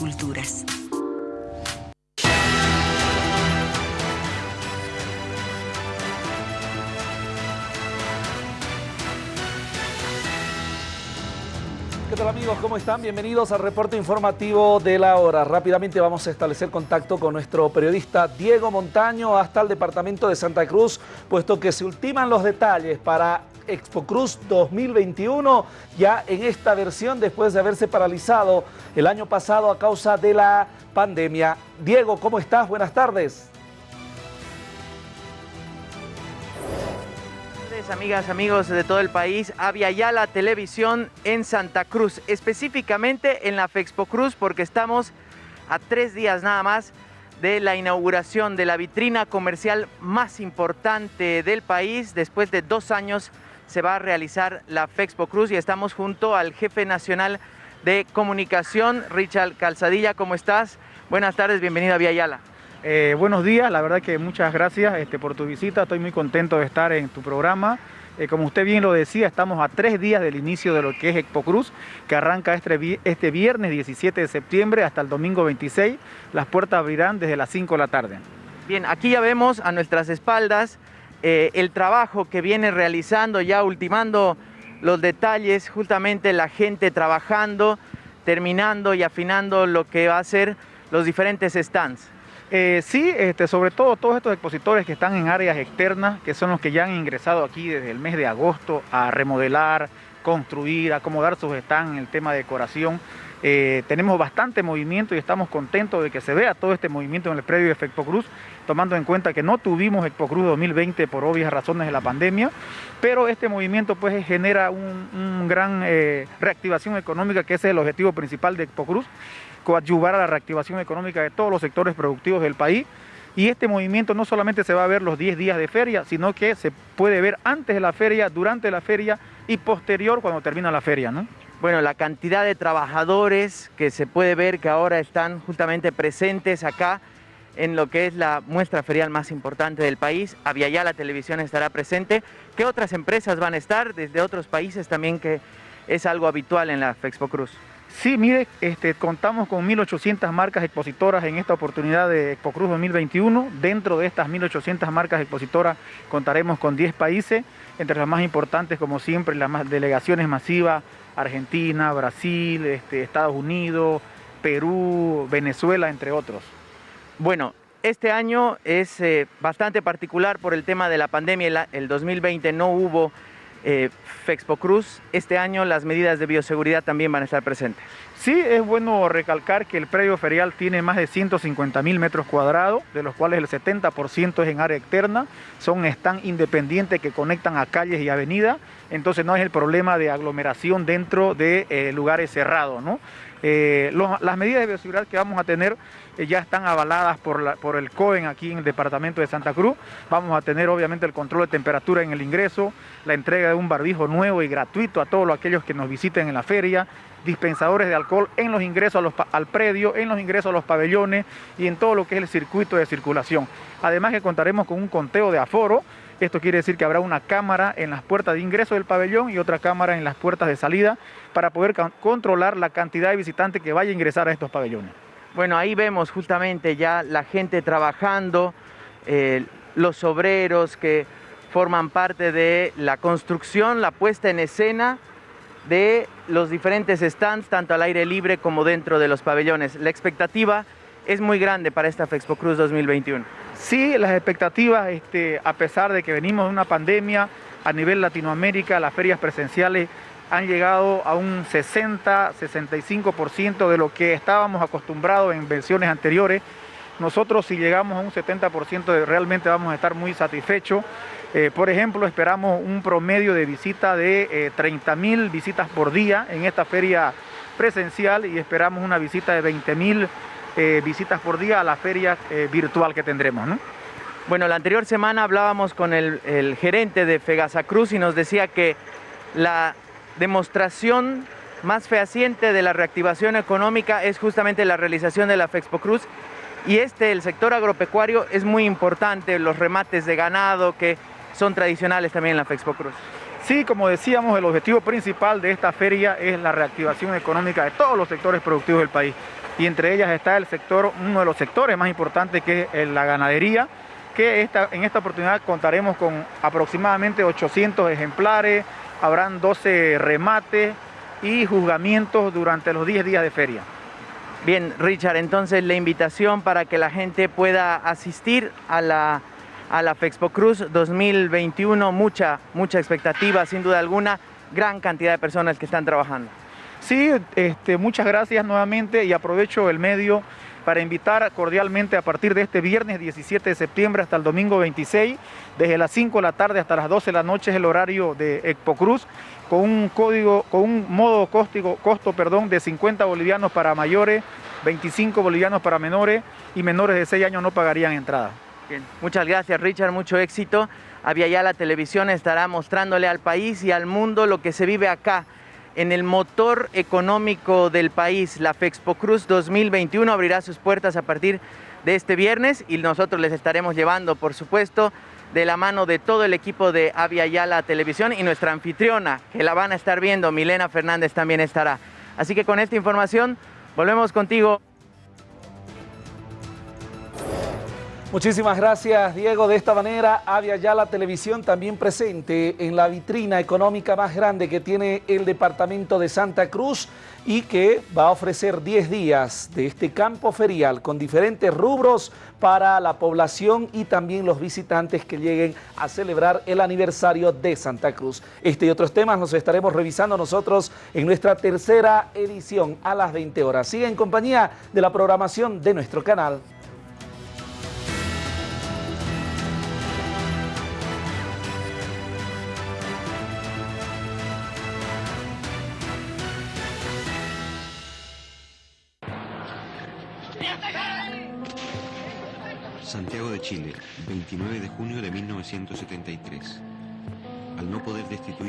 culturas. ¿Qué tal amigos? ¿Cómo están? Bienvenidos al reporte informativo de la hora. Rápidamente vamos a establecer contacto con nuestro periodista Diego Montaño hasta el departamento de Santa Cruz, puesto que se ultiman los detalles para Expo Cruz 2021, ya en esta versión después de haberse paralizado el año pasado a causa de la pandemia. Diego, ¿cómo estás? Buenas tardes. amigas, amigos de todo el país, ya la Televisión en Santa Cruz, específicamente en la Fexpo Cruz, porque estamos a tres días nada más de la inauguración de la vitrina comercial más importante del país. Después de dos años se va a realizar la Fexpo Cruz y estamos junto al jefe nacional de comunicación, Richard Calzadilla. ¿Cómo estás? Buenas tardes, bienvenido a Yala. Eh, buenos días, la verdad que muchas gracias este, por tu visita, estoy muy contento de estar en tu programa. Eh, como usted bien lo decía, estamos a tres días del inicio de lo que es Expo Cruz, que arranca este, este viernes 17 de septiembre hasta el domingo 26. Las puertas abrirán desde las 5 de la tarde. Bien, aquí ya vemos a nuestras espaldas eh, el trabajo que viene realizando, ya ultimando los detalles, justamente la gente trabajando, terminando y afinando lo que va a ser los diferentes stands. Eh, sí, este, sobre todo todos estos expositores que están en áreas externas, que son los que ya han ingresado aquí desde el mes de agosto a remodelar, construir, acomodar sus stands en el tema de decoración. Eh, tenemos bastante movimiento y estamos contentos de que se vea todo este movimiento en el predio de Expo Cruz, tomando en cuenta que no tuvimos Expo Cruz 2020 por obvias razones de la pandemia, pero este movimiento pues genera un, gran eh, reactivación económica, que ese es el objetivo principal de Expo Cruz, coadyuvar a la reactivación económica de todos los sectores productivos del país. Y este movimiento no solamente se va a ver los 10 días de feria, sino que se puede ver antes de la feria, durante la feria y posterior cuando termina la feria. Bueno, la cantidad de trabajadores que se puede ver que ahora están justamente presentes acá en lo que es la muestra ferial más importante del país. ya la televisión estará presente. ¿Qué otras empresas van a estar desde otros países también que es algo habitual en la Fexpo Cruz? Sí, mire, este, contamos con 1.800 marcas expositoras en esta oportunidad de Expo Cruz 2021. Dentro de estas 1.800 marcas expositoras contaremos con 10 países, entre las más importantes, como siempre, las delegaciones masivas, Argentina, Brasil, este, Estados Unidos, Perú, Venezuela, entre otros. Bueno, este año es eh, bastante particular por el tema de la pandemia. El 2020 no hubo eh, Fexpo Cruz. Este año las medidas de bioseguridad también van a estar presentes. Sí, es bueno recalcar que el predio ferial tiene más de 150 mil metros cuadrados, de los cuales el 70% es en área externa, son stand independientes que conectan a calles y avenidas, entonces no es el problema de aglomeración dentro de eh, lugares cerrados. Eh, las medidas de bioseguridad que vamos a tener ya están avaladas por, el COEN aquí en el departamento de Santa Cruz. Vamos a tener obviamente el control de temperatura en el ingreso, la entrega de un barbijo nuevo y gratuito a todos aquellos que nos visiten en la feria, dispensadores de alcohol en los ingresos al predio, en los ingresos a los pabellones y en todo lo que es el circuito de circulación. Además que contaremos con un conteo de aforo, esto quiere decir que habrá una cámara en las puertas de ingreso del pabellón y otra cámara en las puertas de salida para poder controlar la cantidad de visitantes que vaya a ingresar a estos pabellones. Bueno, ahí vemos justamente ya la gente trabajando, eh, los obreros que forman parte de la construcción, la puesta en escena de los diferentes stands, tanto al aire libre como dentro de los pabellones. La expectativa es muy grande para esta Fexpo Cruz 2021. Sí, las expectativas, este, a pesar de que venimos de una pandemia a nivel Latinoamérica, las ferias presenciales han llegado a un 60-65% de lo que estábamos acostumbrados en versiones anteriores. Nosotros si llegamos a un 70% realmente vamos a estar muy satisfechos. Eh, por ejemplo, esperamos un promedio de visita de 30 eh, mil visitas por día en esta feria presencial y esperamos una visita de 20 mil eh, visitas por día a la feria virtual que tendremos. Bueno, la anterior semana hablábamos con el, el gerente de Fegasa Cruz y nos decía que la demostración más fehaciente de la reactivación económica es justamente la realización de la Fexpo Cruz y este, el sector agropecuario, es muy importante, los remates de ganado que son tradicionales también en la Fexpo Cruz. Sí, como decíamos, el objetivo principal de esta feria es la reactivación económica de todos los sectores productivos del país. y entre ellas está el sector, uno de los sectores más importantes que es la ganadería, que esta, en esta oportunidad contaremos con aproximadamente 800 ejemplares, habrán 12 remates y juzgamientos durante los 10 días de feria. Bien, Richard, entonces la invitación para que la gente pueda asistir a la, a la Fexpo Cruz 2021, mucha, mucha expectativa, sin duda alguna, gran cantidad de personas que están trabajando. Sí, este, muchas gracias nuevamente y aprovecho el medio para invitar cordialmente a partir de este viernes 17 de septiembre hasta el domingo 26, desde las 5 de la tarde hasta las 12 de la noche es el horario de Expo Cruz, con un código, con un modo costo, costo perdón, de 50 bolivianos para mayores, 25 bolivianos para menores y menores de 6 años no pagarían entrada. Muchas gracias Richard, mucho éxito. Había ya la televisión estará mostrándole al país y al mundo lo que se vive acá en el motor económico del país. La Fexpo Cruz 2021 abrirá sus puertas a partir de este viernes y nosotros les estaremos llevando, por supuesto, de la mano de todo el equipo de Avia Yala Televisión y nuestra anfitriona, que la van a estar viendo, Milena Fernández también estará. Así que con esta información volvemos contigo. Muchísimas gracias, Diego. De esta manera, había ya la televisión también presente en la vitrina económica más grande que tiene el departamento de Santa Cruz y que va a ofrecer 10 días de este campo ferial con diferentes rubros para la población y también los visitantes que lleguen a celebrar el aniversario de Santa Cruz. Este y otros temas los estaremos revisando nosotros en nuestra tercera edición a las 20 horas. Sigue en compañía de la programación de nuestro canal. Santiago de Chile, 29 de junio de 1973. Al no poder destituir